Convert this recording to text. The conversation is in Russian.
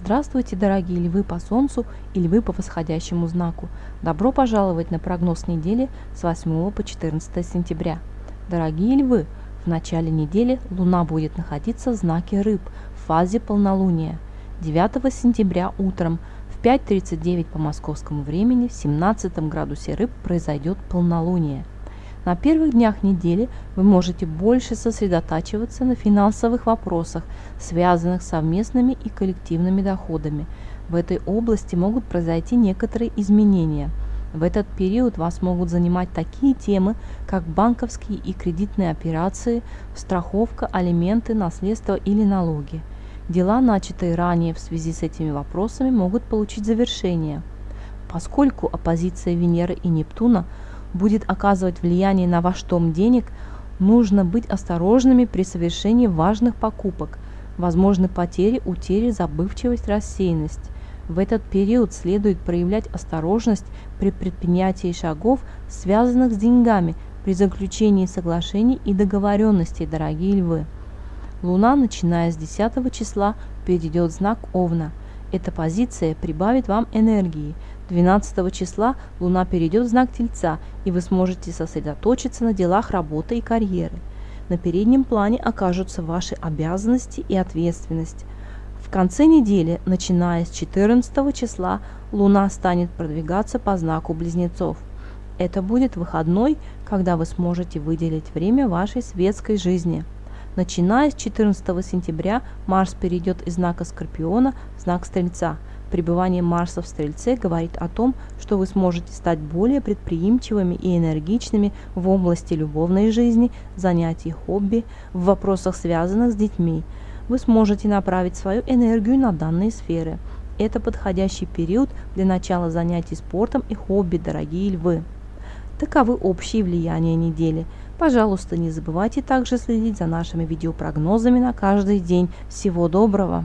Здравствуйте, дорогие львы по Солнцу и львы по восходящему знаку. Добро пожаловать на прогноз недели с 8 по 14 сентября. Дорогие львы, в начале недели Луна будет находиться в знаке Рыб в фазе полнолуния. 9 сентября утром в 5.39 по московскому времени в 17 градусе Рыб произойдет полнолуние. На первых днях недели вы можете больше сосредотачиваться на финансовых вопросах, связанных с совместными и коллективными доходами. В этой области могут произойти некоторые изменения. В этот период вас могут занимать такие темы, как банковские и кредитные операции, страховка, алименты, наследство или налоги. Дела, начатые ранее в связи с этими вопросами, могут получить завершение. Поскольку оппозиция Венеры и Нептуна – будет оказывать влияние на ваш том денег, нужно быть осторожными при совершении важных покупок. Возможны потери, утери, забывчивость, рассеянность. В этот период следует проявлять осторожность при предпринятии шагов, связанных с деньгами, при заключении соглашений и договоренностей, дорогие львы. Луна, начиная с 10 числа, перейдет знак Овна. Эта позиция прибавит вам энергии, 12 числа Луна перейдет в знак Тельца, и вы сможете сосредоточиться на делах работы и карьеры. На переднем плане окажутся ваши обязанности и ответственность. В конце недели, начиная с 14 числа, Луна станет продвигаться по знаку Близнецов. Это будет выходной, когда вы сможете выделить время вашей светской жизни. Начиная с 14 сентября Марс перейдет из знака Скорпиона в знак Стрельца – Пребывание Марса в Стрельце говорит о том, что вы сможете стать более предприимчивыми и энергичными в области любовной жизни, занятий, хобби, в вопросах, связанных с детьми. Вы сможете направить свою энергию на данные сферы. Это подходящий период для начала занятий спортом и хобби, дорогие львы. Таковы общие влияния недели. Пожалуйста, не забывайте также следить за нашими видеопрогнозами на каждый день. Всего доброго!